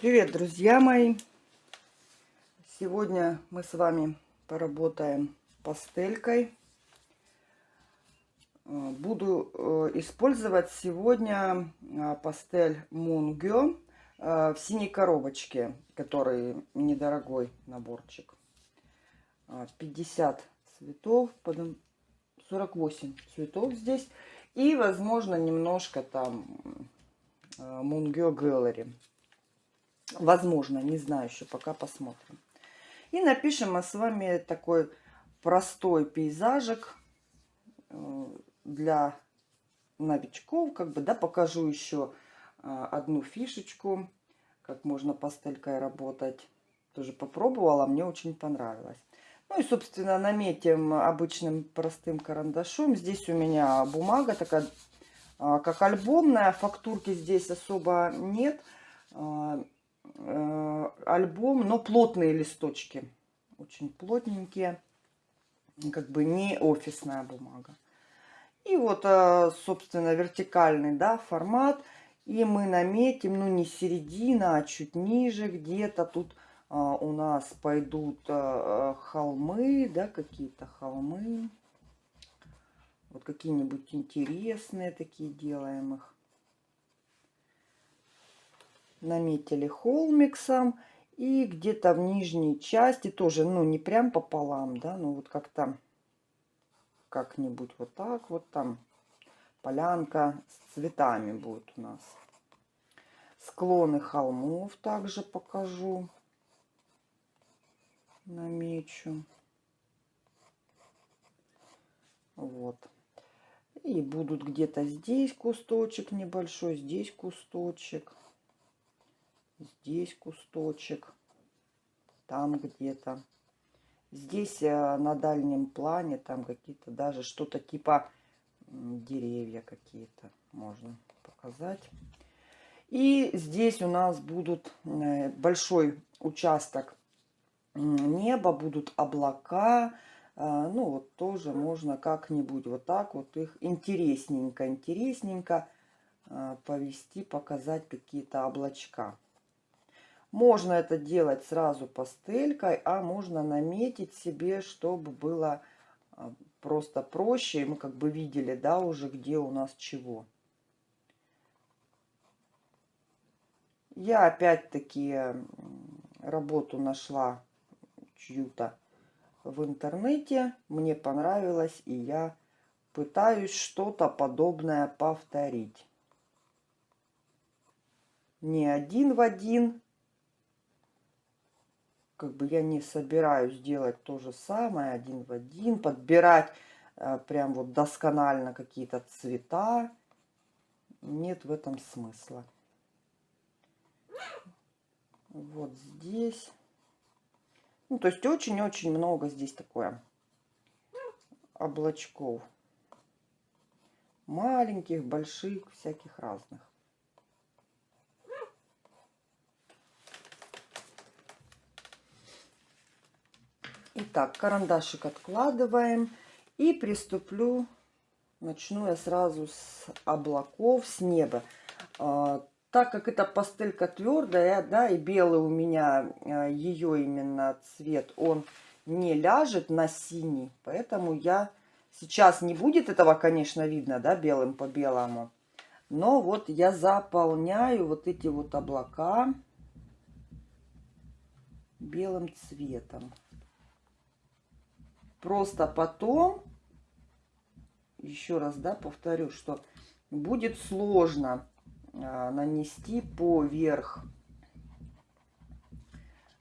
Привет, друзья мои! Сегодня мы с вами поработаем пастелькой. Э, буду э, использовать сегодня э, пастель Мунгё в синей коробочке, который недорогой наборчик. 50 цветов, 48 цветов здесь. И, возможно, немножко там Мунгё Gallery. Возможно, не знаю еще, пока посмотрим. И напишем мы с вами такой простой пейзажик э, для новичков. Как бы, да, покажу еще э, одну фишечку, как можно пастелькой работать. Тоже попробовала, мне очень понравилось. Ну и, собственно, наметим обычным простым карандашом. Здесь у меня бумага такая, э, как альбомная. Фактурки здесь особо нет альбом, но плотные листочки. Очень плотненькие. Как бы не офисная бумага. И вот, э, собственно, вертикальный да, формат. И мы наметим, ну не середина, а чуть ниже где-то. Тут э, у нас пойдут холмы, да, какие-то холмы. Вот какие-нибудь интересные такие делаем их наметили холмиксом. И где-то в нижней части тоже, ну, не прям пополам, да, ну, вот как-то как-нибудь вот так вот там полянка с цветами будет у нас. Склоны холмов также покажу. Намечу. Вот. И будут где-то здесь кусточек небольшой, здесь кусточек здесь кусточек, там где-то. Здесь э, на дальнем плане там какие-то даже что-то типа деревья какие-то можно показать. И здесь у нас будут э, большой участок неба, будут облака. Э, ну вот тоже можно как-нибудь вот так вот их интересненько, интересненько повести, показать какие-то облачка. Можно это делать сразу пастелькой, а можно наметить себе, чтобы было а, просто проще. И мы как бы видели, да, уже где у нас чего. Я опять-таки работу нашла чью-то в интернете. Мне понравилось, и я пытаюсь что-то подобное повторить. Не один в один, как бы я не собираюсь делать то же самое один в один, подбирать э, прям вот досконально какие-то цвета. Нет в этом смысла. Вот здесь. Ну, то есть очень-очень много здесь такое облачков. Маленьких, больших, всяких разных. Итак, карандашик откладываем. И приступлю, начну я сразу с облаков, с неба. А, так как эта пастелька твердая, да, и белый у меня, а, ее именно цвет, он не ляжет на синий. Поэтому я сейчас не будет этого, конечно, видно, да, белым по белому. Но вот я заполняю вот эти вот облака белым цветом. Просто потом, еще раз, да, повторю, что будет сложно а, нанести поверх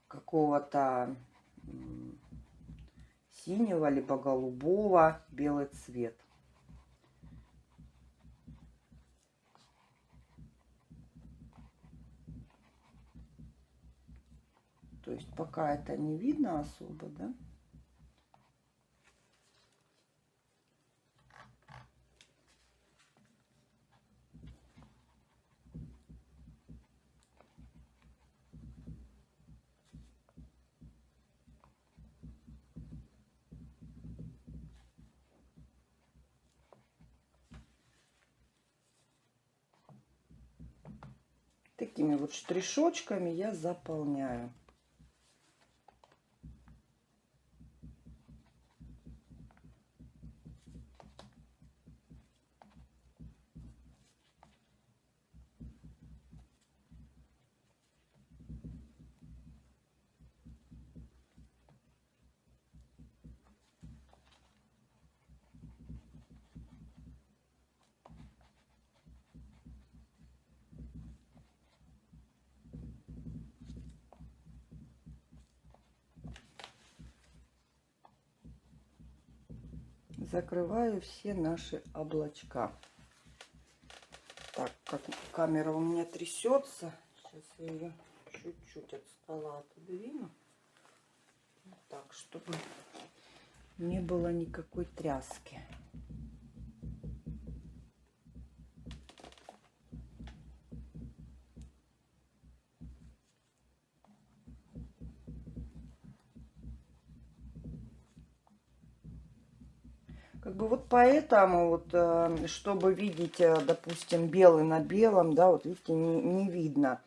какого-то синего либо голубого белый цвет. То есть пока это не видно особо, да? Такими вот штришочками я заполняю. Закрываю все наши облачка. Так, как камера у меня трясется. Сейчас я ее чуть-чуть от стола отодвину. Так, чтобы не было никакой тряски. Поэтому, вот, э, чтобы видеть, э, допустим, белый на белом, да, вот видите, не, не видно.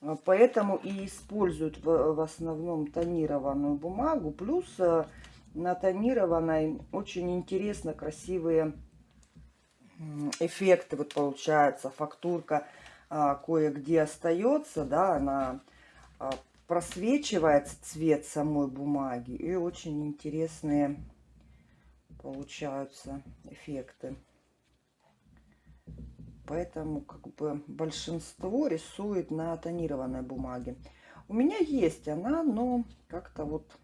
Э, поэтому и используют в, в основном тонированную бумагу. Плюс на тонированной очень интересно красивые эффекты вот получается. Фактурка а, кое-где остается, да, она а, просвечивается цвет самой бумаги. И очень интересные получаются эффекты. Поэтому как бы большинство рисует на тонированной бумаге. У меня есть она, но как-то вот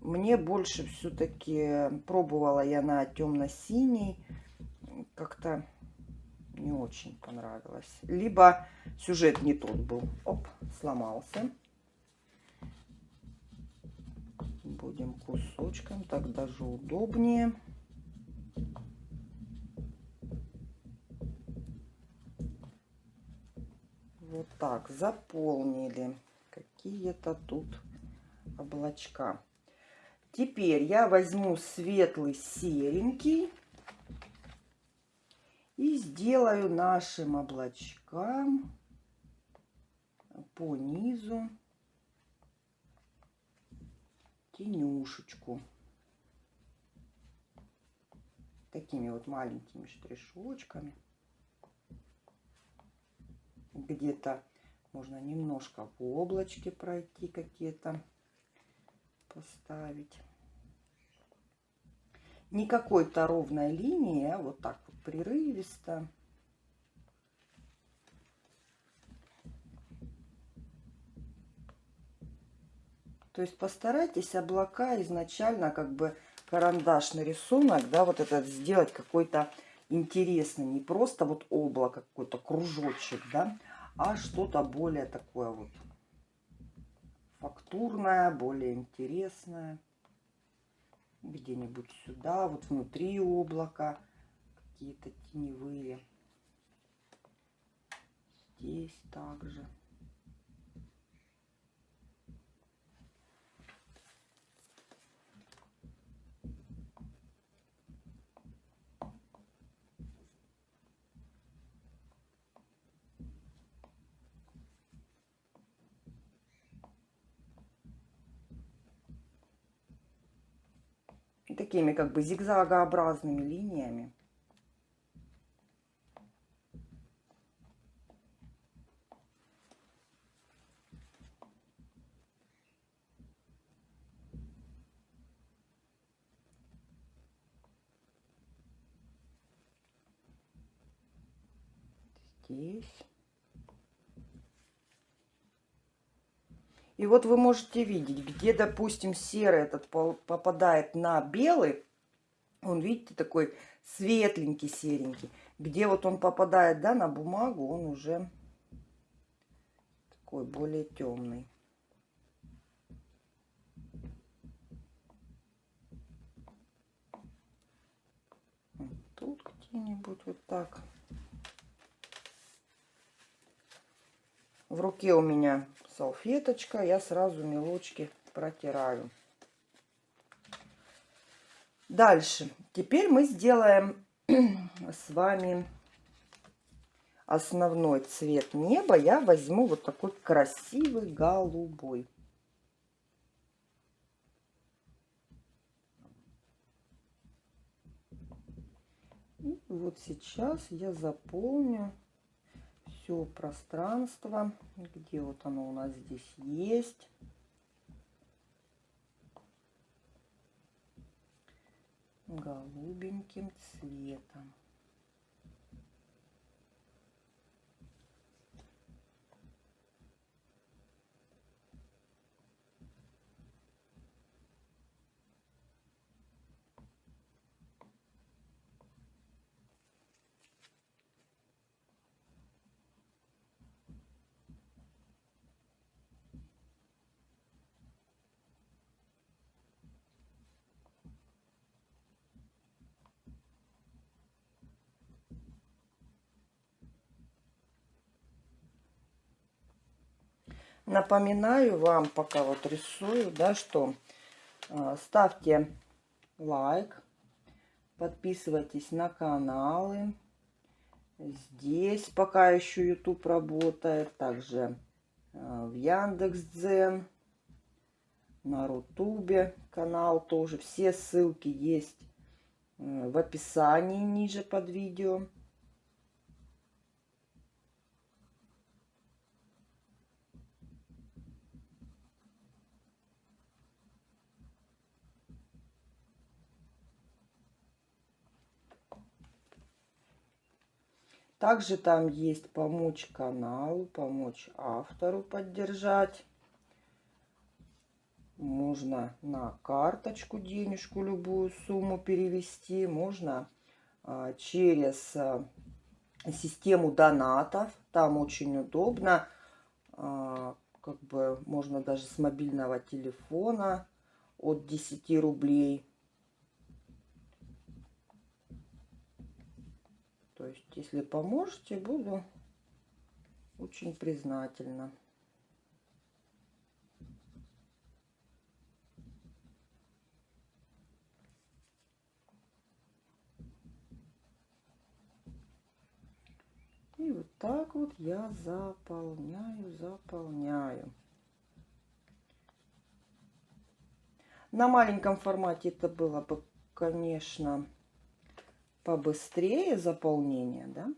мне больше все-таки пробовала я на темно-синий. Как-то не очень понравилось. Либо сюжет не тот был. Оп, сломался. Будем кусочком, так даже удобнее. Вот так, заполнили какие-то тут облачка. Теперь я возьму светлый серенький и сделаю нашим облачкам по низу тенюшечку. Такими вот маленькими штришочками. Где-то можно немножко в облачке пройти какие-то поставить. Не какой-то ровной линии, а вот так вот прерывисто. То есть постарайтесь облака изначально как бы карандашный рисунок, да, вот этот сделать какой-то интересный. Не просто вот облако, какой-то кружочек, да, а что-то более такое вот фактурное, более интересное. Где-нибудь сюда, вот внутри облака какие-то теневые. Здесь также. Такими как бы зигзагообразными линиями. Здесь. И вот вы можете видеть, где, допустим, серый этот попадает на белый, он, видите, такой светленький, серенький. Где вот он попадает, да, на бумагу, он уже такой более темный. Тут где-нибудь вот так. В руке у меня салфеточка, я сразу мелочки протираю. Дальше. Теперь мы сделаем с вами основной цвет неба, я возьму вот такой красивый голубой. И вот сейчас я заполню все пространство, где вот оно у нас здесь есть. голубеньким цветом. Напоминаю вам, пока вот рисую, да, что э, ставьте лайк, подписывайтесь на каналы. Здесь пока еще YouTube работает, также э, в Яндекс.Дзен, на Рутубе канал тоже. Все ссылки есть э, в описании ниже под видео. Также там есть помочь каналу, помочь автору поддержать. Можно на карточку денежку, любую сумму перевести. Можно а, через а, систему донатов. Там очень удобно. А, как бы можно даже с мобильного телефона от 10 рублей если поможете, буду очень признательна. И вот так вот я заполняю, заполняю. На маленьком формате это было бы, конечно, побыстрее заполнение, да?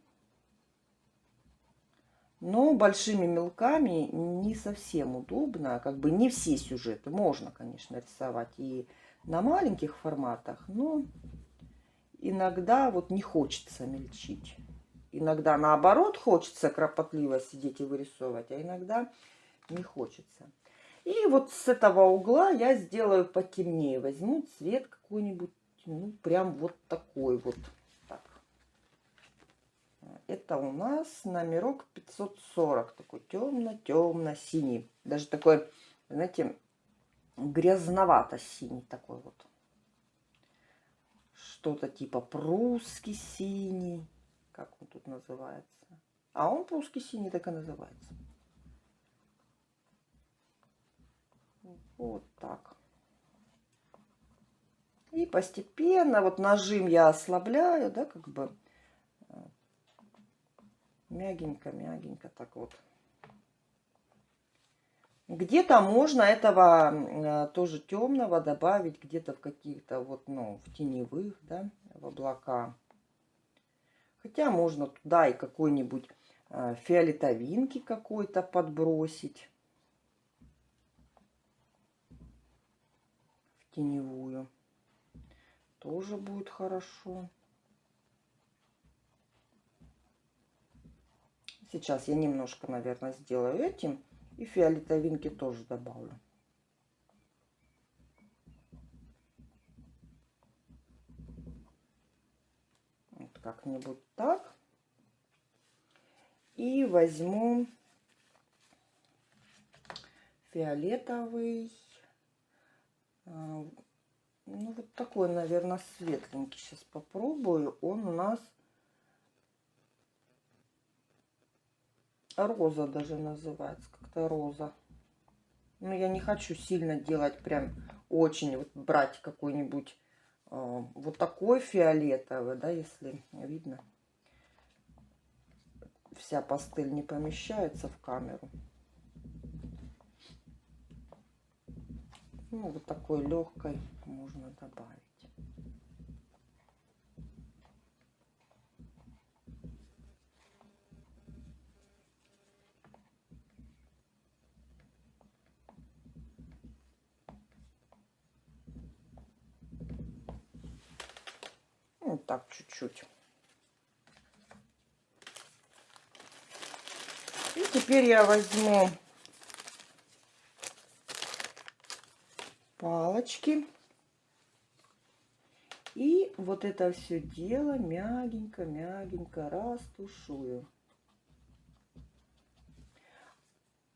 Но большими мелками не совсем удобно. Как бы не все сюжеты можно, конечно, рисовать и на маленьких форматах, но иногда вот не хочется мельчить. Иногда наоборот хочется кропотливо сидеть и вырисовывать, а иногда не хочется. И вот с этого угла я сделаю потемнее. Возьму цвет какой-нибудь, ну прям вот такой вот. Это у нас номерок 540. Такой темно-темно-синий. Даже такой, знаете, грязновато-синий такой вот. Что-то типа прусский синий. Как он тут называется? А он прусский синий так и называется. Вот так. И постепенно вот нажим я ослабляю, да, как бы Мягенько, мягенько так вот. Где-то можно этого э, тоже темного добавить где-то в каких-то вот, ну, в теневых, да, в облака. Хотя можно туда и какой-нибудь э, фиолетовинки какой-то подбросить. В теневую. Тоже будет хорошо. Сейчас я немножко, наверное, сделаю этим. И фиолетовинки тоже добавлю. Вот как-нибудь так. И возьму фиолетовый. А, ну, вот такой, наверное, светленький. Сейчас попробую. Он у нас роза даже называется, как-то роза. Но я не хочу сильно делать прям очень, вот брать какой-нибудь э, вот такой фиолетовый, да, если видно. вся пастель не помещается в камеру. Ну, вот такой легкой можно добавить. Ну, так, чуть-чуть. И теперь я возьму палочки. И вот это все дело мягенько-мягенько растушую.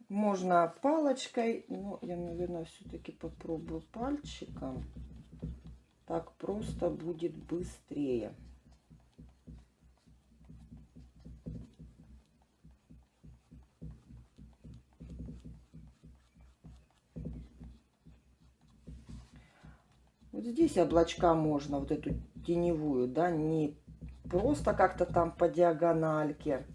Можно палочкой, но я, наверное, все-таки попробую пальчиком. Так просто будет быстрее. Вот здесь облачка можно, вот эту теневую, да, не просто как-то там по диагональке,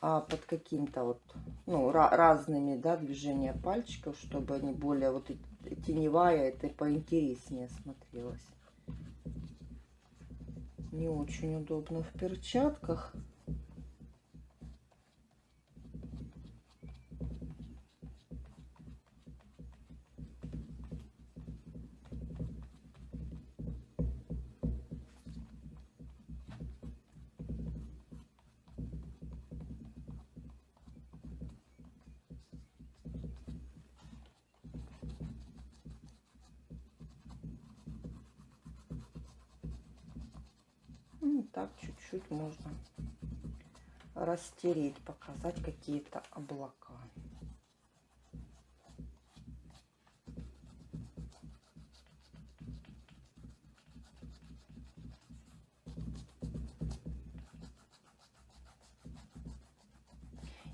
а под каким-то вот, ну, разными, да, движения пальчиков, чтобы они более вот теневая, это поинтереснее смотрелось. Не очень удобно в перчатках. Растереть, показать какие-то облака.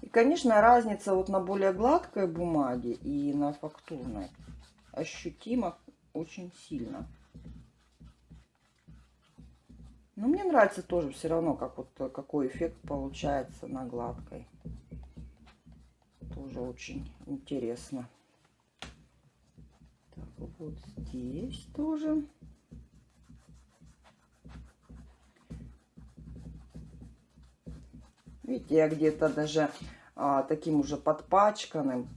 И, конечно, разница вот на более гладкой бумаге и на фактурной ощутима очень сильно. Но мне нравится тоже все равно, как вот э, какой эффект получается на гладкой. Тоже очень интересно. Так, вот здесь тоже. Видите, я где-то даже а, таким уже подпачканным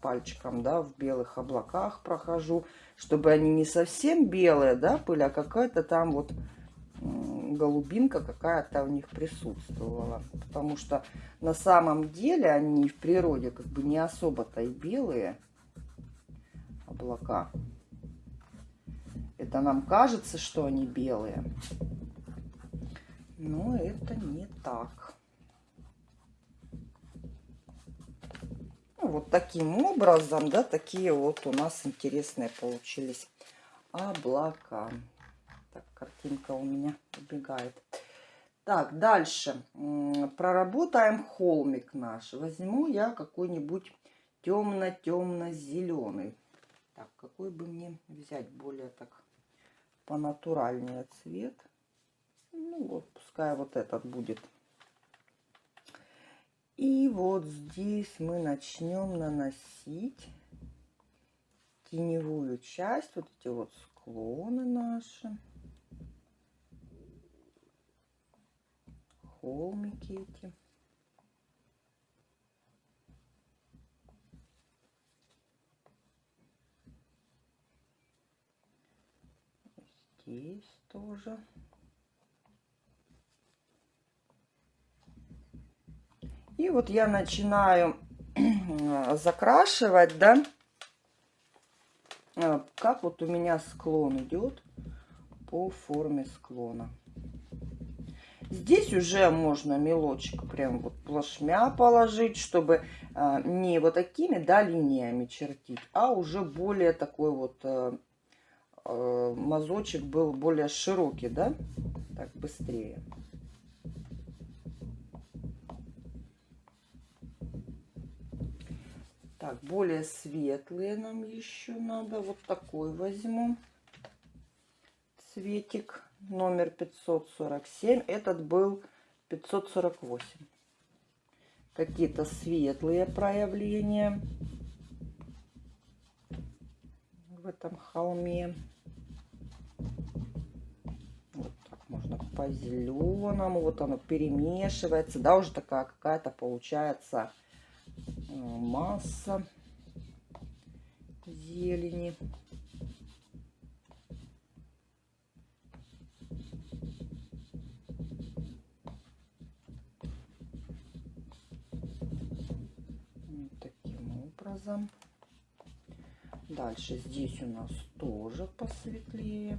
пальчиком, да, в белых облаках прохожу, чтобы они не совсем белые, да, были, а какая-то там вот голубинка какая-то у них присутствовала. Потому что на самом деле они в природе как бы не особо-то и белые облака. Это нам кажется, что они белые. Но это не так. Ну, вот таким образом, да, такие вот у нас интересные получились облака. Картинка у меня убегает. Так, дальше. Проработаем холмик наш. Возьму я какой-нибудь темно-темно-зеленый. Так, какой бы мне взять более так понатуральнее цвет? Ну, вот, пускай вот этот будет. И вот здесь мы начнем наносить теневую часть, вот эти вот склоны наши. Холмики эти. Здесь тоже. И вот я начинаю закрашивать, да, э, как вот у меня склон идет по форме склона. Здесь уже можно мелочек прям вот плашмя положить, чтобы а, не вот такими, да, линиями чертить, а уже более такой вот а, а, мазочек был более широкий, да, так быстрее. Так, более светлые нам еще надо. Вот такой возьму цветик номер 547. Этот был 548. Какие-то светлые проявления в этом холме. Вот так можно по зеленому. Вот оно перемешивается. Да, уже такая какая-то получается э, масса зелени. Образом. Дальше здесь у нас тоже посветлее.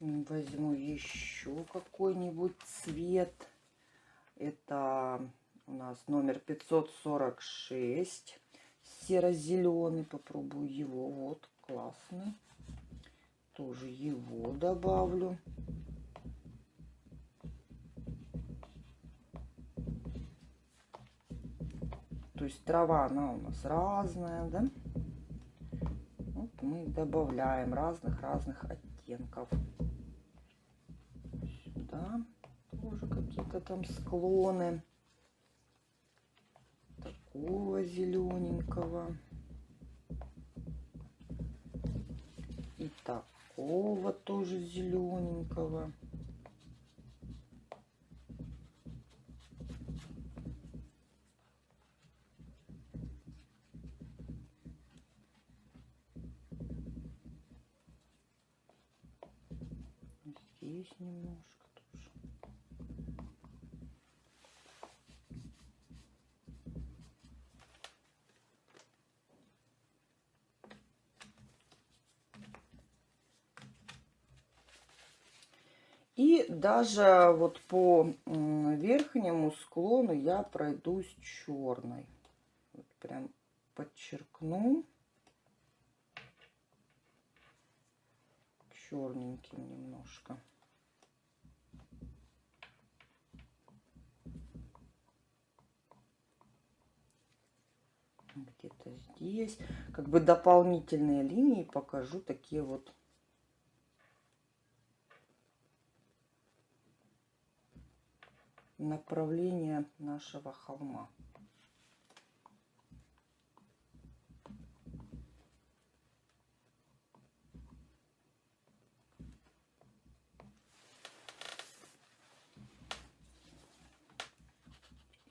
Возьму еще какой-нибудь цвет. Это у нас номер 546. Серо-зеленый. Попробую его. Вот, классный. Тоже его добавлю. То есть трава, она у нас разная, да? Вот мы добавляем разных-разных оттенков да, тоже какие-то там склоны такого зелененького и такого тоже зелененького. Здесь немножко. И даже вот по верхнему склону я пройдусь черной. Вот прям подчеркну. Черненьким немножко. Где-то здесь. Как бы дополнительные линии покажу такие вот направление нашего холма.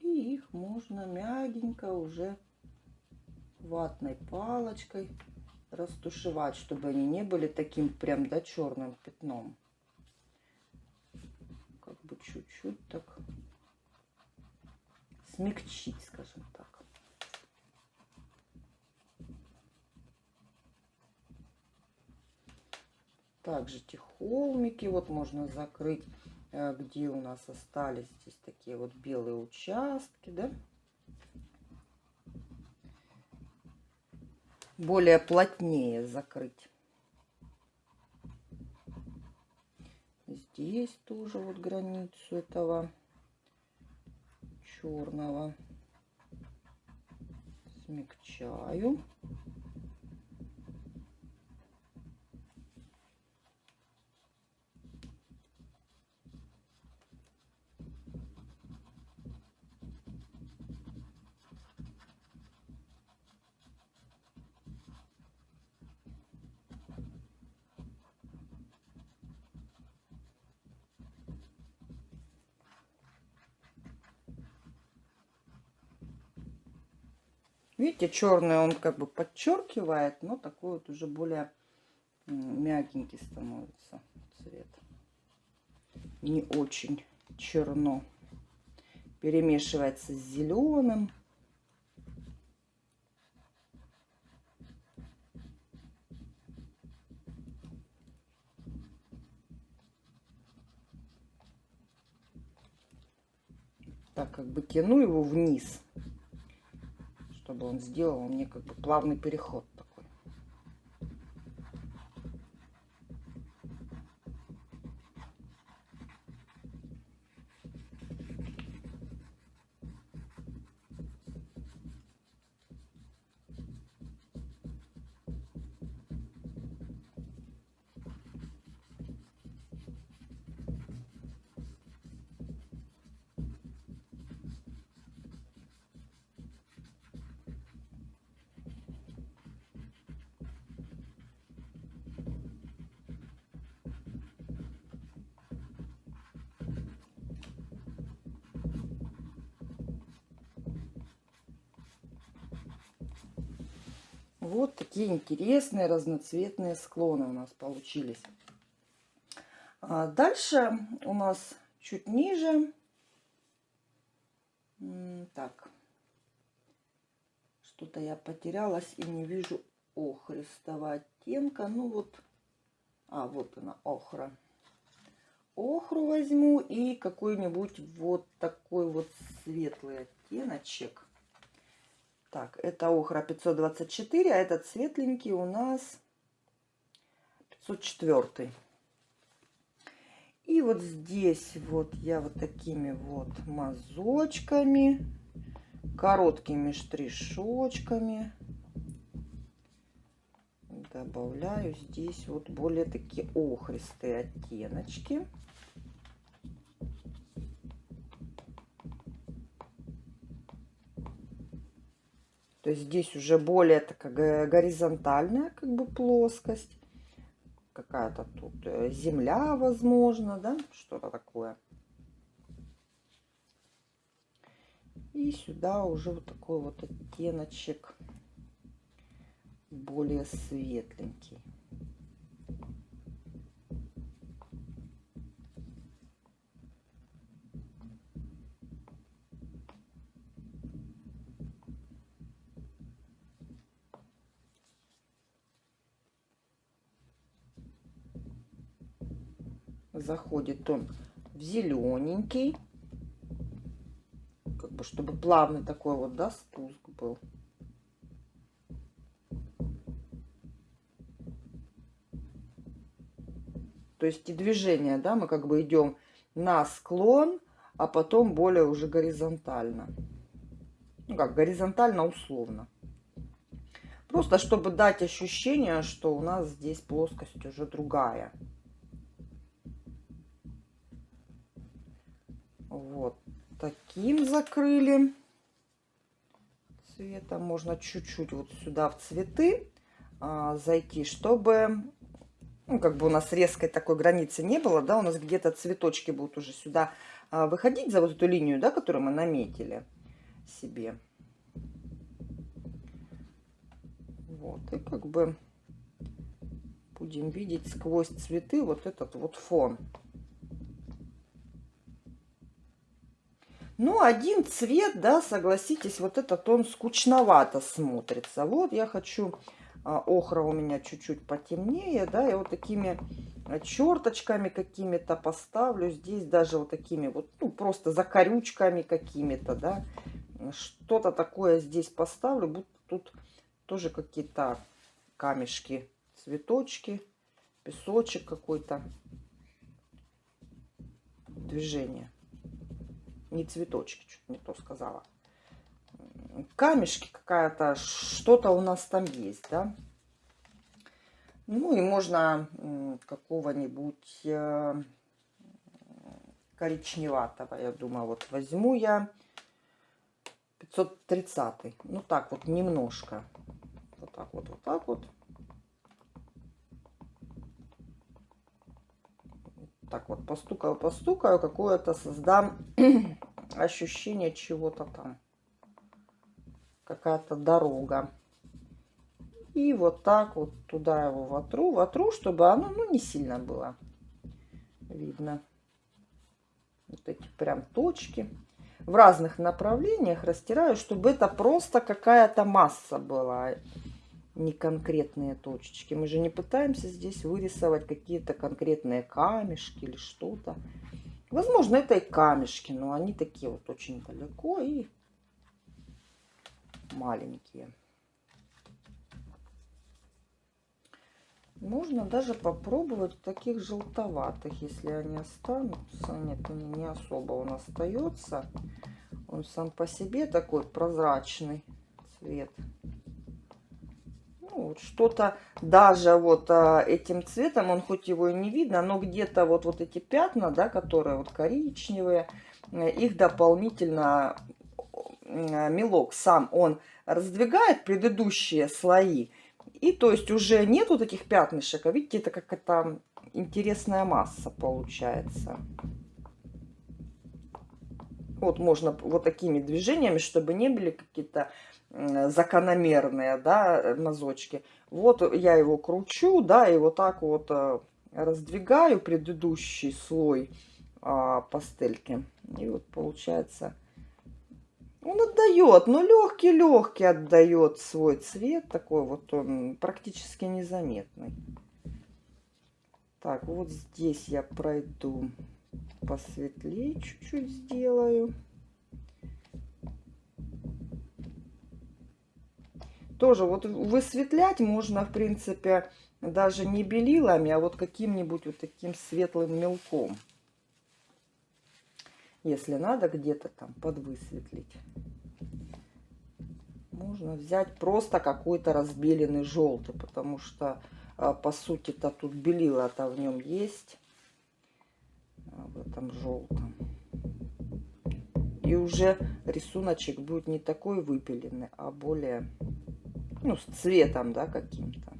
И их можно мягенько уже ватной палочкой растушевать, чтобы они не были таким прям да черным пятном. Как бы чуть-чуть так смягчить, скажем так. Также эти холмики вот можно закрыть, э, где у нас остались здесь такие вот белые участки, да. Более плотнее закрыть. Здесь тоже вот границу этого черного смягчаю. Видите, черный он как бы подчеркивает, но такой вот уже более мягенький становится цвет. Не очень черно. Перемешивается с зеленым. Так как бы тяну его вниз чтобы он сделал мне как бы плавный переход Вот такие интересные разноцветные склоны у нас получились. А дальше у нас чуть ниже. Так. Что-то я потерялась и не вижу охристого оттенка. Ну вот. А, вот она, охра. Охру возьму и какой-нибудь вот такой вот светлый оттеночек. Так, это охра 524, а этот светленький у нас 504. И вот здесь вот я вот такими вот мазочками, короткими штришочками добавляю здесь вот более такие охристые оттеночки. То есть здесь уже более такая горизонтальная как бы плоскость. Какая-то тут э, земля, возможно, да, что-то такое. И сюда уже вот такой вот оттеночек более светленький. Заходит он в зелененький, как бы чтобы плавный такой вот, да, спуск был. То есть и движение, да, мы как бы идем на склон, а потом более уже горизонтально. Ну как, горизонтально условно. Просто чтобы дать ощущение, что у нас здесь плоскость уже другая. Таким закрыли цветом. Можно чуть-чуть вот сюда в цветы а, зайти, чтобы ну, как бы у нас резкой такой границы не было, да, у нас где-то цветочки будут уже сюда а, выходить за вот эту линию, да, которую мы наметили себе. Вот, и как бы будем видеть сквозь цветы вот этот вот фон. Ну, один цвет, да, согласитесь, вот этот он скучновато смотрится. Вот я хочу а, охра у меня чуть-чуть потемнее, да, и вот такими а, черточками какими-то поставлю. Здесь даже вот такими вот, ну, просто закорючками какими-то, да. Что-то такое здесь поставлю, будто тут тоже какие-то камешки, цветочки, песочек какой-то. Движение. Не цветочки, чуть не то сказала камешки какая-то, что-то у нас там есть, да. Ну и можно какого-нибудь э, коричневатого, я думаю, вот возьму я 530. Ну так вот, немножко. Вот так вот, вот так вот. Так вот, постукаю, постукаю, какое-то создам ощущение чего-то там какая-то дорога. И вот так вот туда его вотру, вотру, чтобы оно ну, не сильно было видно. Вот эти прям точки. В разных направлениях растираю, чтобы это просто какая-то масса была, не конкретные точечки. Мы же не пытаемся здесь вырисовать какие-то конкретные камешки или что-то. Возможно, это и камешки, но они такие вот очень далеко и маленькие. Можно даже попробовать таких желтоватых, если они останутся. Нет, они не особо он остается. Он сам по себе такой прозрачный цвет. Ну, вот что-то даже вот а, этим цветом, он хоть его и не видно, но где-то вот, вот эти пятна, да, которые вот коричневые, э, их дополнительно Э, мелок сам, он раздвигает предыдущие слои. И то есть уже нету таких пятнышек, а видите, это как то интересная масса получается. Вот можно вот такими движениями, чтобы не были какие-то закономерные, да, мазочки. Вот я его кручу, да, и вот так вот э, раздвигаю предыдущий слой а, пастельки. И вот получается, он отдает, но легкий-легкий отдает свой цвет. Такой вот он практически незаметный. Так, вот здесь я пройду посветлее чуть-чуть сделаю. Тоже вот высветлять можно, в принципе, даже не белилами, а вот каким-нибудь вот таким светлым мелком. Если надо где-то там подвысветлить. Можно взять просто какой-то разбеленный желтый, потому что, а, по сути-то, тут белила-то в нем есть. А, в этом желтом. И уже рисуночек будет не такой выпиленный, а более, ну, с цветом, да, каким-то.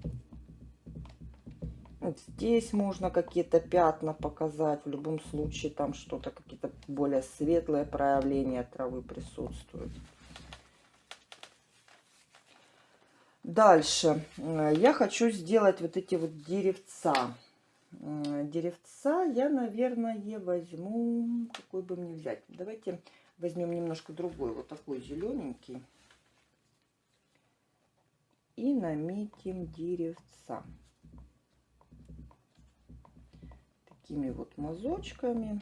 Вот здесь можно какие-то пятна показать. В любом случае там что-то, какие-то более светлые проявления травы присутствуют. Дальше. Я хочу сделать вот эти вот деревца. Деревца я, наверное, возьму... Какой бы мне взять? Давайте возьмем немножко другой. Вот такой зелененький. И наметим деревца. такими вот мазочками.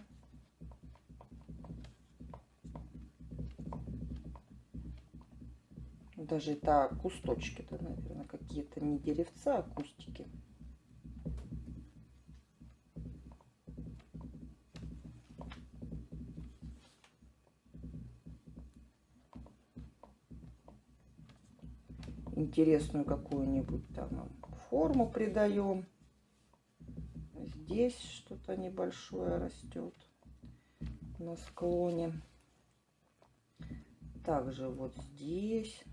Даже это кусточки, да, наверное, какие-то не деревца, а кустики. Интересную какую-нибудь там форму придаем здесь что-то небольшое растет на склоне. Также вот здесь.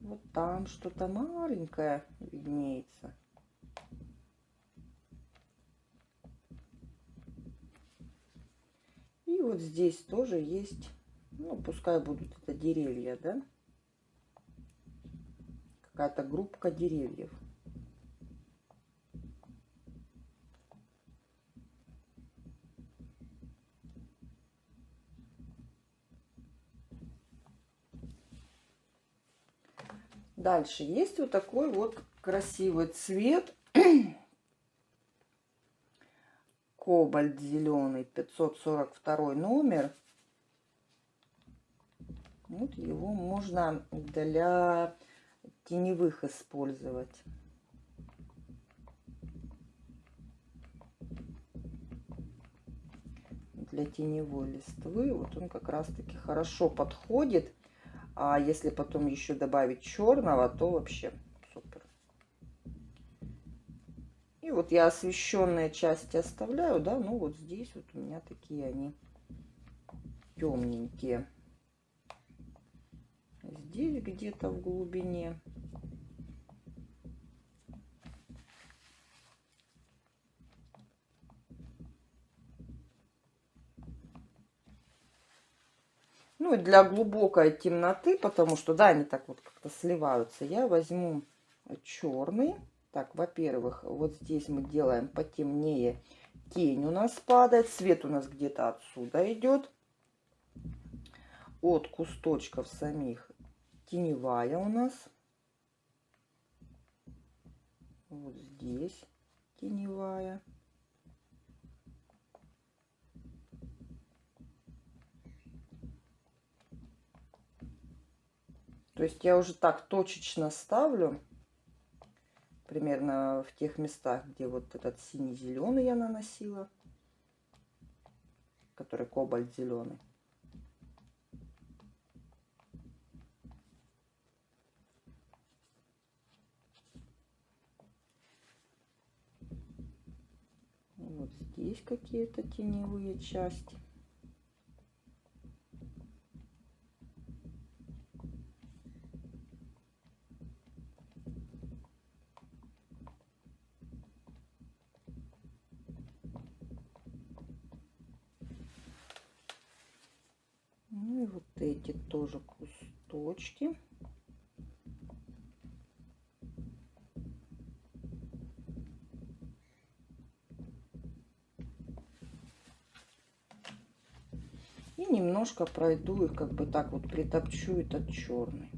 Вот там что-то маленькое виднеется. И вот здесь тоже есть, ну, пускай будут это деревья, да какая-то группка деревьев. Дальше есть вот такой вот красивый цвет. Кобальт зеленый, 542 номер. Вот его можно для теневых использовать. Для теневой листвы вот он как раз таки хорошо подходит. А если потом еще добавить черного, то вообще супер. И вот я освещенные части оставляю, да, ну вот здесь вот у меня такие они темненькие. Здесь где-то в глубине. Ну и для глубокой темноты, потому что, да, они так вот как-то сливаются, я возьму черный. Так, во-первых, вот здесь мы делаем потемнее. Тень у нас падает, свет у нас где-то отсюда идет. От кусточков самих теневая у нас. Вот здесь теневая. То есть я уже так точечно ставлю, примерно в тех местах, где вот этот синий-зеленый я наносила, который кобальт-зеленый. Есть какие-то теневые части. Ну и вот эти тоже кусточки. Немножко пройду их, как бы так вот притопчу этот черный.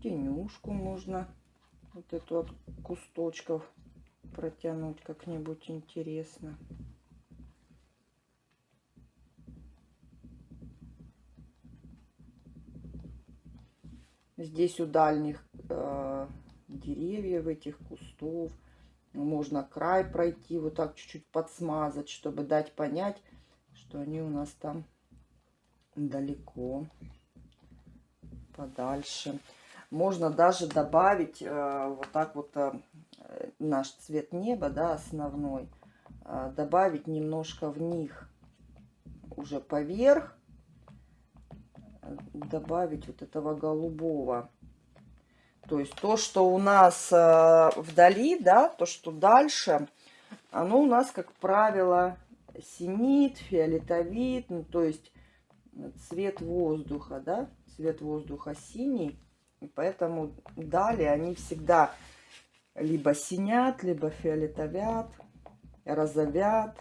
тенюшку можно вот эту от кусточков протянуть как-нибудь интересно. Здесь у дальних э, деревьев, этих кустов, можно край пройти, вот так чуть-чуть подсмазать, чтобы дать понять, что они у нас там далеко, подальше. Можно даже добавить э, вот так вот э, наш цвет неба, да, основной, э, добавить немножко в них уже поверх, добавить вот этого голубого. То есть то, что у нас вдали, да, то, что дальше, оно у нас, как правило, синит, фиолетовит, ну, то есть цвет воздуха, да, цвет воздуха синий. И поэтому далее они всегда либо синят, либо фиолетовят, розовят.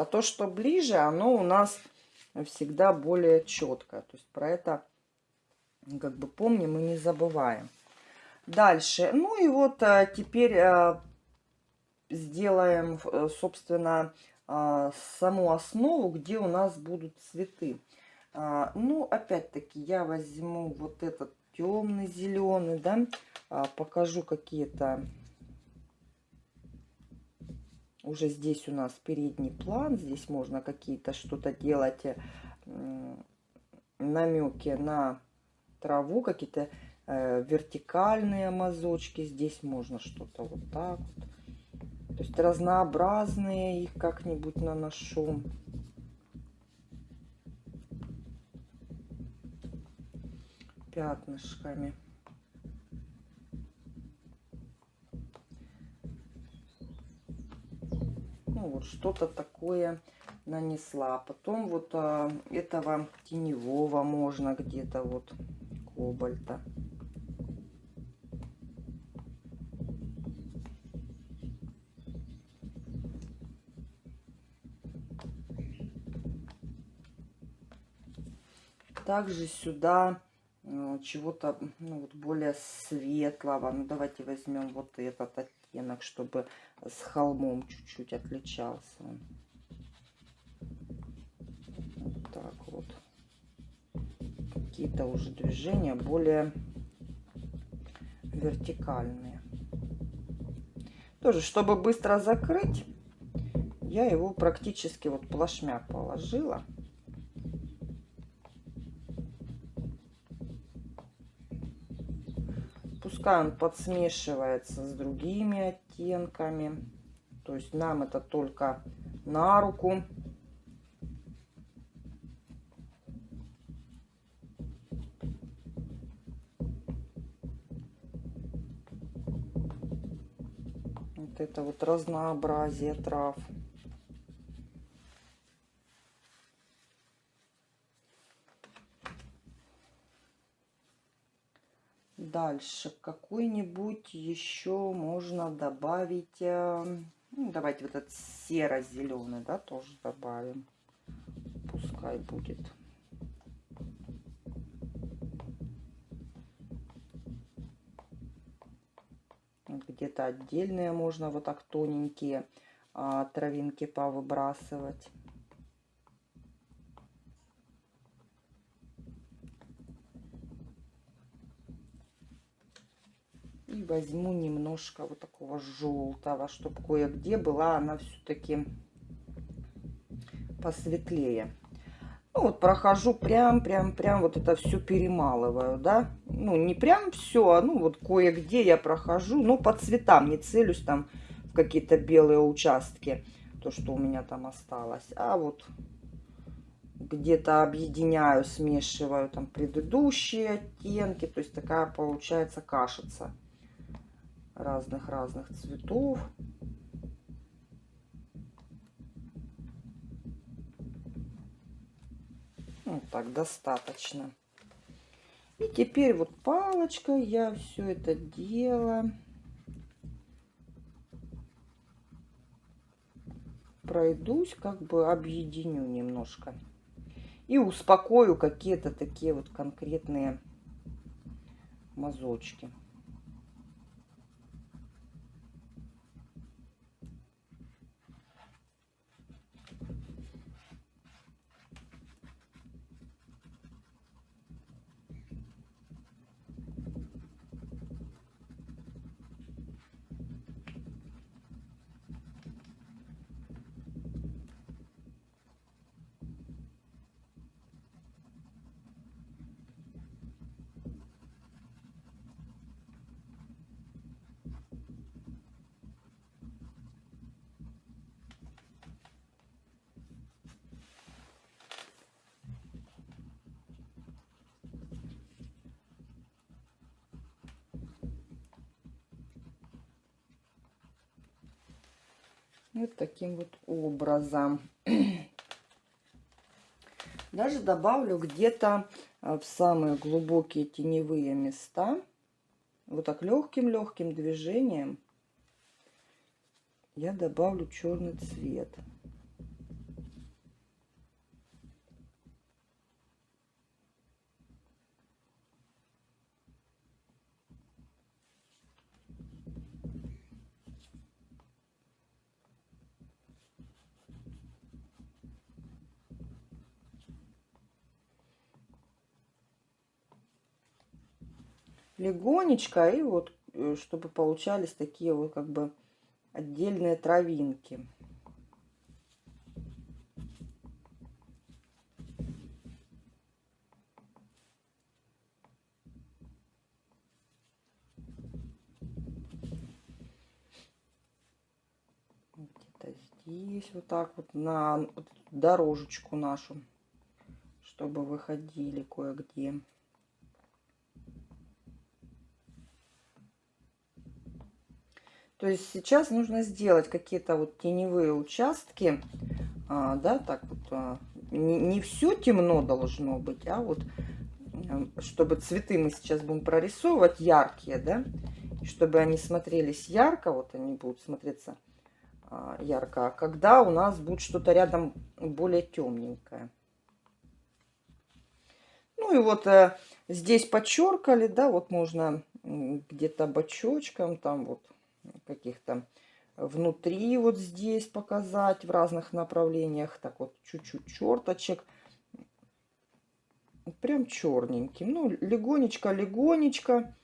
А то, что ближе, оно у нас всегда более четко. То есть про это как бы помним и не забываем. Дальше. Ну и вот а, теперь а, сделаем, э, собственно, саму основу, где у нас будут цветы. А, ну, опять-таки, я возьму вот этот темный зеленый, да, а, покажу какие-то... Уже здесь у нас передний план, здесь можно какие-то что-то делать, э, намеки на траву, какие-то э, вертикальные мазочки. Здесь можно что-то вот так вот то есть разнообразные их как-нибудь наношу. Пятнышками. Ну вот что-то такое нанесла. Потом вот а, этого теневого можно где-то вот кобальта. также сюда э, чего-то ну, вот более светлого. Ну, давайте возьмем вот этот оттенок, чтобы с холмом чуть-чуть отличался. Вот так вот. Какие-то уже движения более вертикальные. Тоже, чтобы быстро закрыть, я его практически вот плашмя положила. Пускай он подсмешивается с другими оттенками. То есть нам это только на руку. Вот это вот разнообразие трав. Дальше какой-нибудь еще можно добавить. Э, ну, давайте вот этот серо-зеленый, да, тоже добавим. Пускай будет. Где-то отдельные можно вот так тоненькие а, травинки повыбрасывать. И возьму немножко вот такого желтого, чтобы кое-где была она все-таки посветлее. Ну, вот прохожу прям, прям, прям вот это все перемалываю, да. Ну, не прям все, а ну вот кое-где я прохожу, ну, по цветам, не целюсь там в какие-то белые участки, то, что у меня там осталось. А вот где-то объединяю, смешиваю там предыдущие оттенки. То есть такая получается кашица разных-разных цветов. Вот так достаточно. И теперь вот палочкой я все это дело пройдусь, как бы объединю немножко. И успокою какие-то такие вот конкретные мазочки. Вот таким вот образом. Даже добавлю где-то э, в самые глубокие теневые места. Вот так легким-легким движением я добавлю черный цвет. Легонечко, и вот, э, чтобы получались такие вот как бы отдельные травинки. Здесь вот так вот на дорожечку нашу, чтобы выходили кое-где. Есть сейчас нужно сделать какие-то вот теневые участки, а, да, так вот, а, не, не все темно должно быть, а вот, чтобы цветы мы сейчас будем прорисовывать яркие, да, чтобы они смотрелись ярко, вот они будут смотреться а, ярко, а когда у нас будет что-то рядом более темненькое. Ну и вот э, здесь подчеркали, да, вот можно где-то бочочком там вот каких-то внутри вот здесь показать в разных направлениях. Так вот, чуть-чуть черточек. Прям черненьким. Ну, легонечко-легонечко.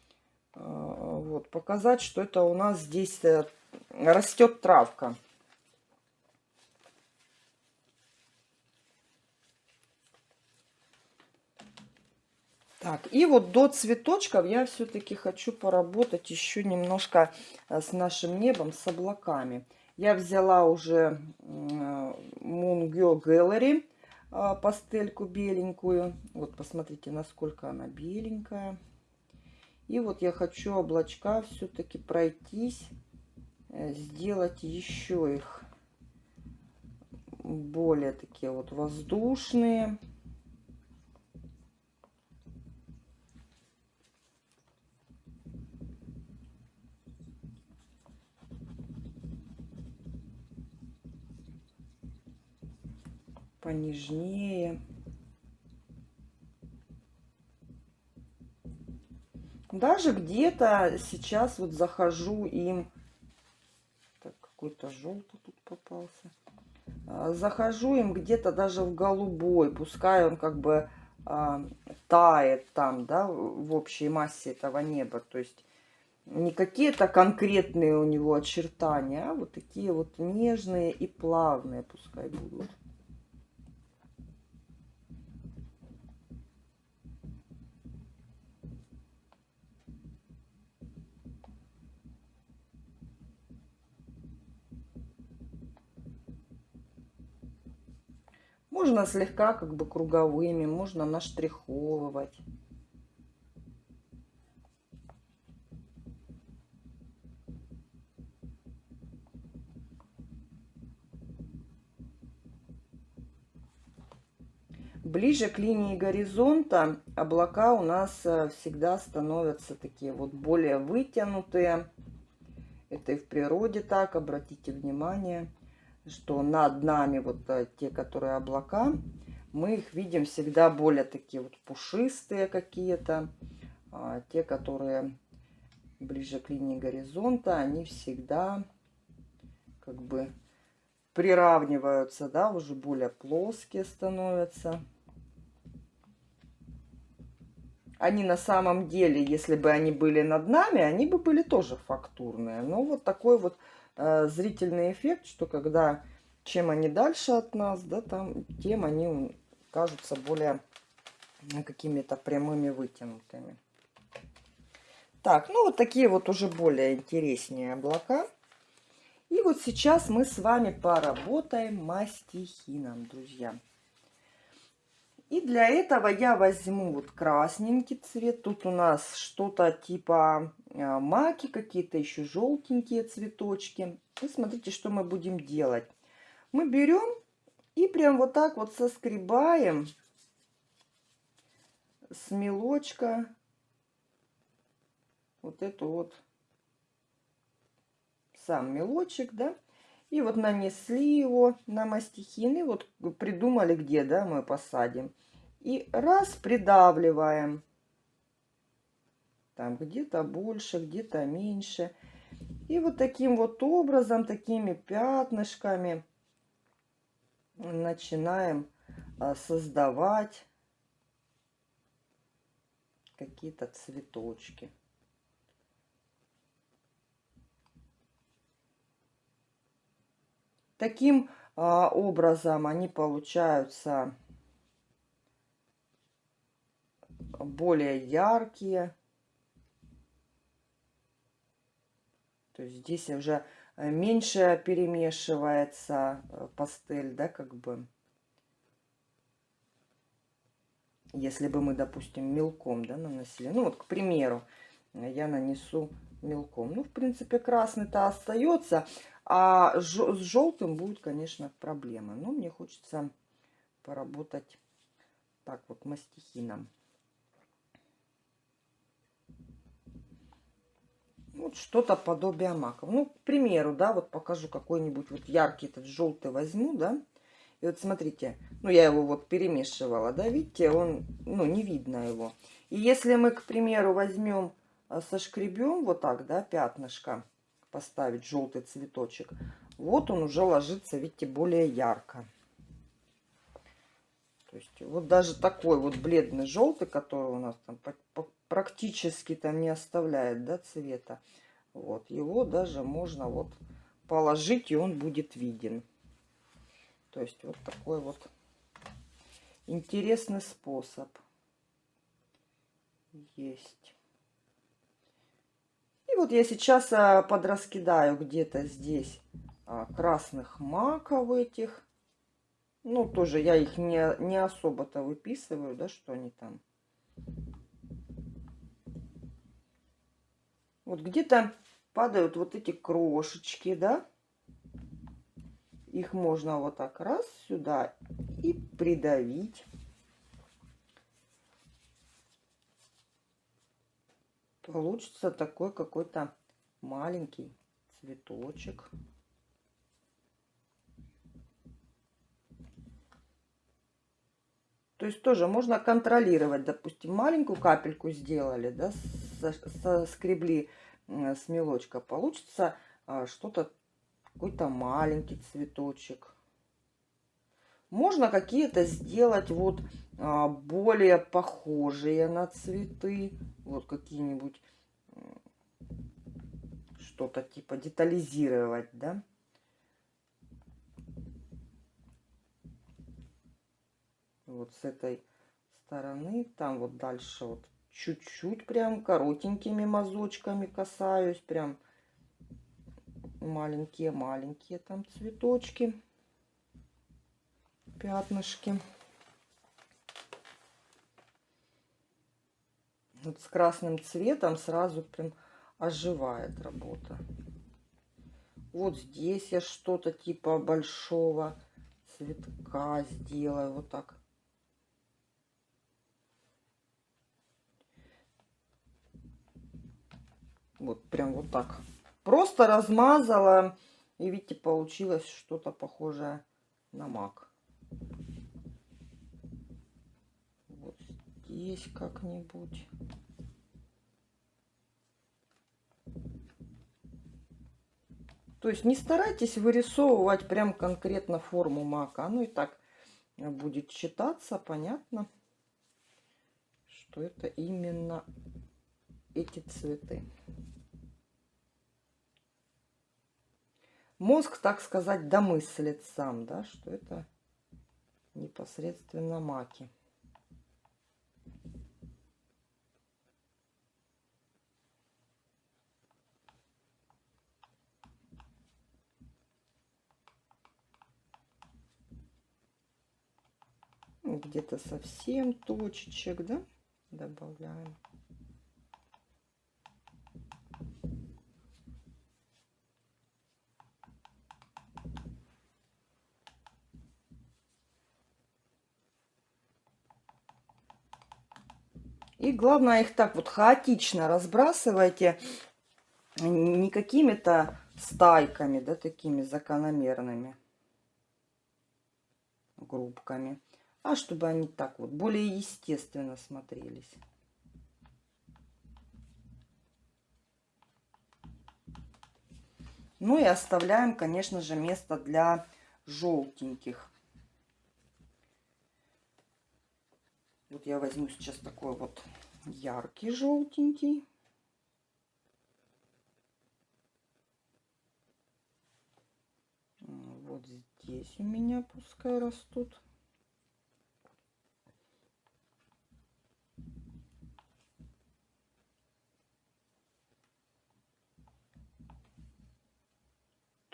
А, вот, показать, что это у нас здесь э, растет травка. Так, и вот до цветочков я все-таки хочу поработать еще немножко э, с нашим небом, с облаками. Я взяла уже Moon Girl Gallery э, пастельку беленькую. Вот посмотрите, насколько она беленькая. И вот я хочу облачка все-таки пройтись, э, сделать еще их более такие вот воздушные. Понежнее. Даже где-то сейчас вот захожу им... Так, какой-то желтый тут попался. А, захожу им где-то даже в голубой. Пускай он как бы а, тает там, да, в общей массе этого неба. То есть не какие-то конкретные у него очертания, а вот такие вот нежные и плавные пускай будут. Можно слегка как бы круговыми, можно наштриховывать. Ближе к линии горизонта облака у нас э, всегда становятся такие вот более вытянутые. Это и в природе так, обратите внимание, что над нами вот э, те, которые облака, мы их видим всегда более такие вот пушистые какие-то. А те, которые ближе к линии горизонта, они всегда как бы приравниваются, да, уже более плоские становятся они на самом деле, если бы они были над нами, они бы были тоже фактурные. Но вот такой вот э, зрительный эффект, что когда чем они дальше от нас, да, там, тем они кажутся более какими-то прямыми вытянутыми. Так, ну вот такие вот уже более интереснее облака. И вот сейчас мы с вами поработаем мастихином, друзья. И для этого я возьму вот красненький цвет. Тут у нас что-то типа а, маки, какие-то еще желтенькие цветочки. И смотрите, что мы будем делать. Мы берем и прям вот так вот соскребаем с мелочка вот эту вот сам мелочек, да. И вот нанесли его на мастихин. И вот придумали, где да, мы посадим. И раз придавливаем. Там где-то больше, где-то меньше. И вот таким вот образом, такими пятнышками начинаем а, создавать какие-то цветочки. Таким а, образом они получаются более яркие. То есть здесь уже меньше перемешивается э, пастель, да, как бы. Если бы мы, допустим, мелком, да, наносили. Ну, вот, к примеру, я нанесу мелком. Ну, в принципе, красный-то остается. А с желтым будет, конечно, проблема. Но мне хочется поработать так вот мастихином. Вот что-то подобие маков. Ну, к примеру, да, вот покажу какой-нибудь вот яркий этот желтый возьму, да. И вот смотрите, ну, я его вот перемешивала, да, видите, он, ну, не видно его. И если мы, к примеру, возьмем, а, сошкребем вот так, да, пятнышко, поставить желтый цветочек, вот он уже ложится, видите, более ярко. То есть вот даже такой вот бледный желтый, который у нас там практически там не оставляет да, цвета, вот его даже можно вот положить и он будет виден. То есть вот такой вот интересный способ есть. И вот я сейчас а, подраскидаю где-то здесь а, красных маков этих. Ну, тоже я их не, не особо-то выписываю, да, что они там. Вот где-то падают вот эти крошечки, да. Их можно вот так раз сюда и придавить. Получится такой какой-то маленький цветочек. То есть тоже можно контролировать, допустим, маленькую капельку сделали, да, соскребли с мелочка, получится а, что-то, какой-то маленький цветочек. Можно какие-то сделать вот а, более похожие на цветы. Вот какие-нибудь что-то типа детализировать, да. Вот с этой стороны. Там вот дальше вот чуть-чуть прям коротенькими мазочками касаюсь. Прям маленькие-маленькие там цветочки. Пятнышки. Вот с красным цветом сразу прям оживает работа. Вот здесь я что-то типа большого цветка сделаю. Вот так. Вот прям вот так. Просто размазала. И видите, получилось что-то похожее на мак. Вот здесь как-нибудь. То есть не старайтесь вырисовывать прям конкретно форму мака. Оно и так будет читаться, понятно, что это именно эти цветы. Мозг, так сказать, домыслит сам, да, что это непосредственно маки. Где-то совсем точечек, да, добавляем. И главное их так вот хаотично разбрасывайте, не какими-то стайками, да, такими закономерными группками а чтобы они так вот более естественно смотрелись. Ну и оставляем, конечно же, место для желтеньких. Вот я возьму сейчас такой вот яркий желтенький. Вот здесь у меня пускай растут.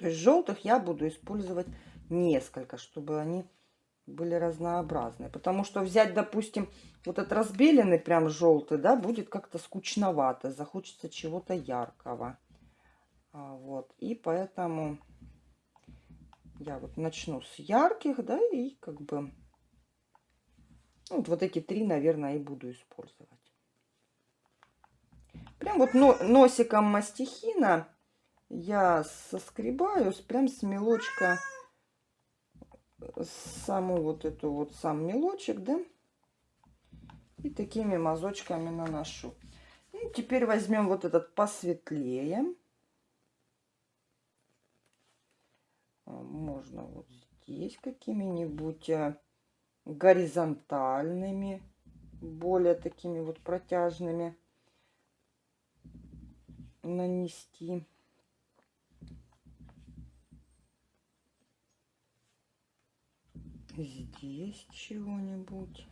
То есть желтых я буду использовать несколько, чтобы они были разнообразные. Потому что взять, допустим, вот этот разбеленный прям желтый, да, будет как-то скучновато. Захочется чего-то яркого. А, вот. И поэтому я вот начну с ярких, да, и как бы ну, вот эти три, наверное, и буду использовать. Прям вот носиком мастихина я соскребаю прям с мелочка саму вот эту вот сам мелочек, да, и такими мазочками наношу. И теперь возьмем вот этот посветлее. А, можно вот здесь какими-нибудь а, горизонтальными, более такими вот протяжными нанести. Здесь чего-нибудь.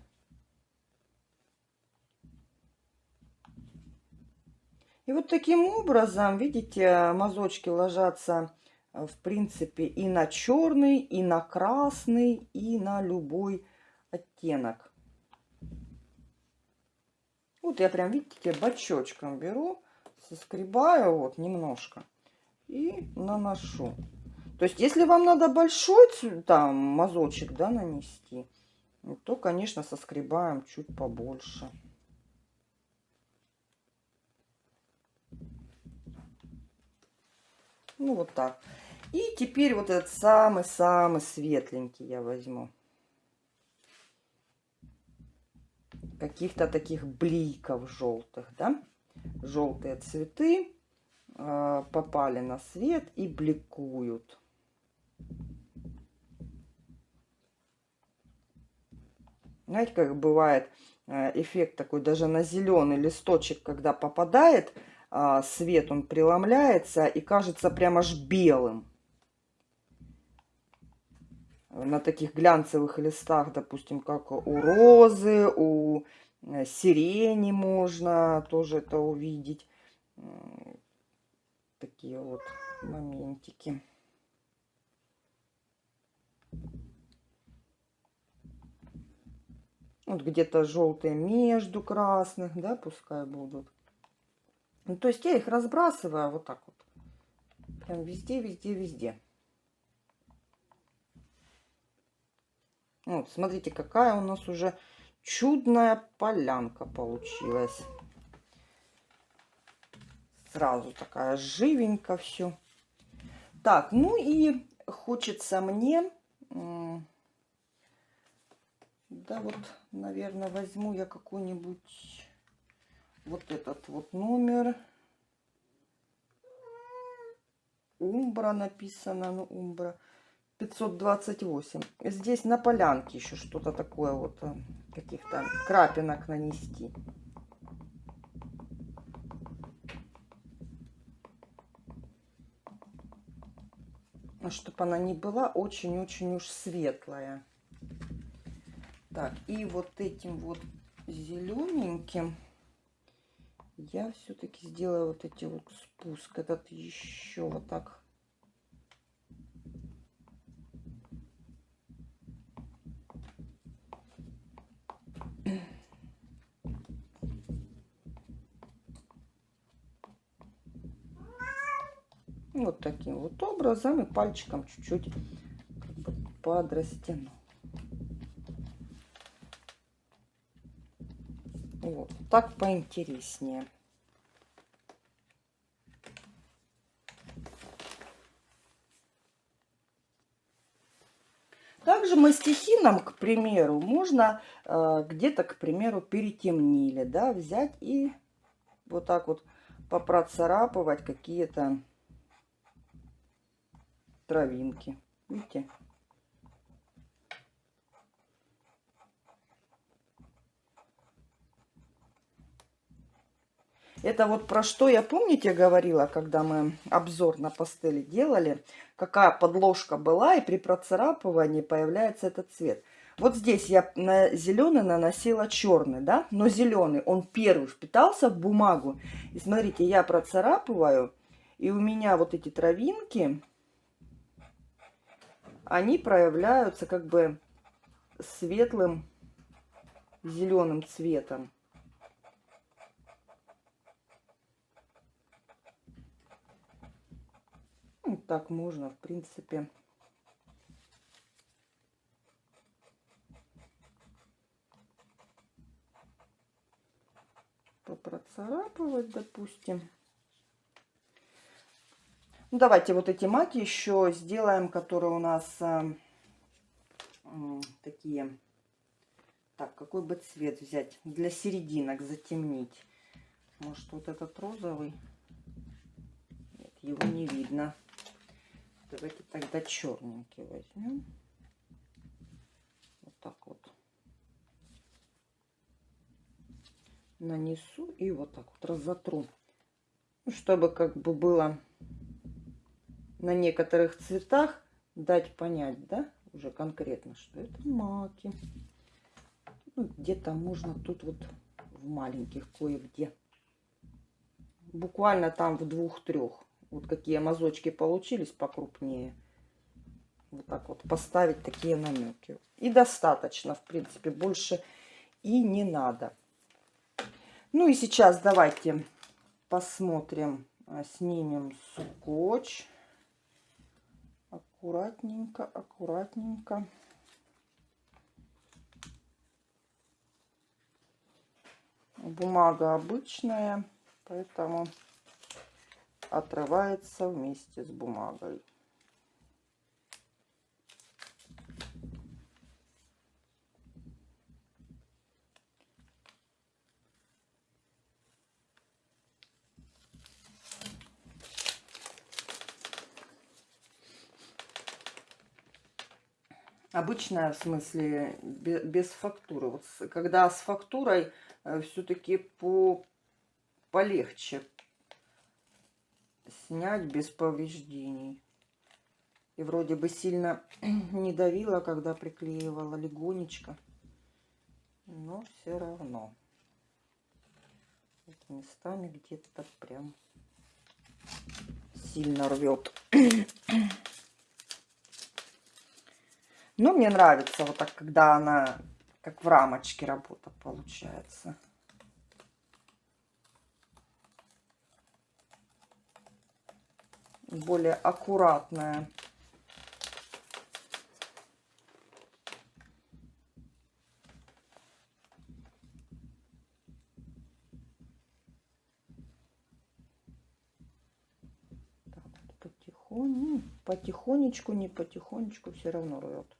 И вот таким образом, видите, мазочки ложатся, э, в принципе, и на черный, и на красный, и на любой оттенок. Вот я прям, видите, бочочком беру, соскребаю вот немножко и наношу. То есть, если вам надо большой там мазочек, да, нанести, то, конечно, соскребаем чуть побольше. Ну, вот так. И теперь вот этот самый-самый светленький я возьму. Каких-то таких бликов желтых, да? Желтые цветы э, попали на свет и бликуют. Знаете, как бывает э, эффект такой, даже на зеленый листочек, когда попадает а, свет, он преломляется и кажется прям аж белым. На таких глянцевых листах, допустим, как у розы, у э, сирени можно тоже это увидеть. Такие вот моментики. Вот где-то желтые между красных, да, пускай будут. Ну, то есть я их разбрасываю вот так вот. Прям везде, везде, везде. Вот, смотрите, какая у нас уже чудная полянка получилась. Сразу такая живенько все. Так, ну и хочется мне... Да вот, наверное, возьму я какой-нибудь вот этот вот номер. Умбра написано, ну, Умбра. 528. Здесь на полянке еще что-то такое вот, э, каких-то крапинок нанести. чтобы она не была очень-очень уж светлая. Так, и вот этим вот зелененьким я все-таки сделаю вот эти вот спуск. Этот еще вот так Вот таким вот образом и пальчиком чуть-чуть как подрастяну. Вот, так поинтереснее. Также мастихином, к примеру, можно э, где-то, к примеру, перетемнили, да, взять и вот так вот попроцарапывать какие-то травинки. Видите? Это вот про что я, помните, говорила, когда мы обзор на пастели делали, какая подложка была, и при процарапывании появляется этот цвет. Вот здесь я на зеленый наносила черный, да, но зеленый, он первый впитался в бумагу. И смотрите, я процарапываю, и у меня вот эти травинки, они проявляются как бы светлым зеленым цветом. Ну, так можно, в принципе. Попроцарапывать, допустим. Ну, давайте вот эти маки еще сделаем, которые у нас э, э, такие. Так, какой бы цвет взять? Для серединок затемнить. Может, вот этот розовый? Нет, его не видно. Давайте тогда черненький возьмем. Вот так вот. Нанесу и вот так вот разотру. Ну, чтобы как бы было на некоторых цветах дать понять, да, уже конкретно, что это маки. Ну, Где-то можно тут вот в маленьких кое-где. Буквально там в двух-трех. Вот какие мазочки получились покрупнее. Вот так вот поставить такие намеки. И достаточно, в принципе, больше и не надо. Ну и сейчас давайте посмотрим, а, снимем скотч аккуратненько, аккуратненько. Бумага обычная, поэтому отрывается вместе с бумагой. Обычная, в смысле, без, фактуры. Вот когда с фактурой э, все-таки по, полегче снять без повреждений. И вроде бы сильно не давила, когда приклеивала легонечко. Но все равно. Вот местами где-то прям сильно рвет. Но мне нравится вот так, когда она как в рамочке работа получается. Более аккуратная. потихоньку, потихонечку, не потихонечку, все равно рвет.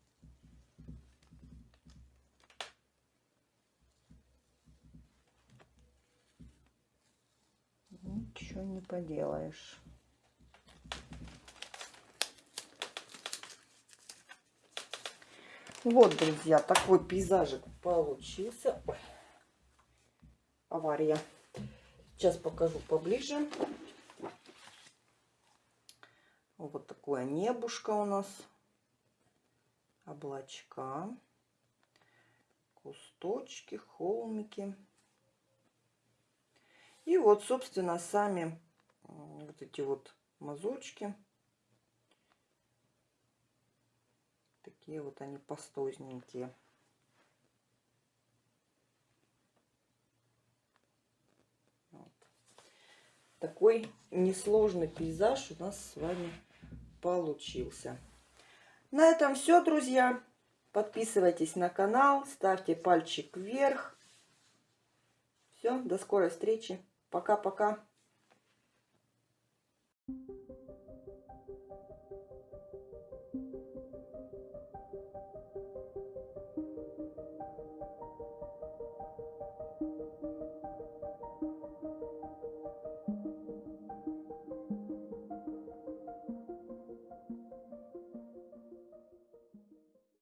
Ничего не поделаешь. Вот, друзья, такой пейзажик получился. Ой, авария. Сейчас покажу поближе. Вот такое небушка у нас. Облачка. Кусточки, холмики. И вот, собственно, сами вот эти вот мазочки. Такие вот они пастозненькие. Вот. Такой несложный пейзаж у нас с вами получился. На этом все, друзья. Подписывайтесь на канал, ставьте пальчик вверх. Все, до скорой встречи. Пока-пока.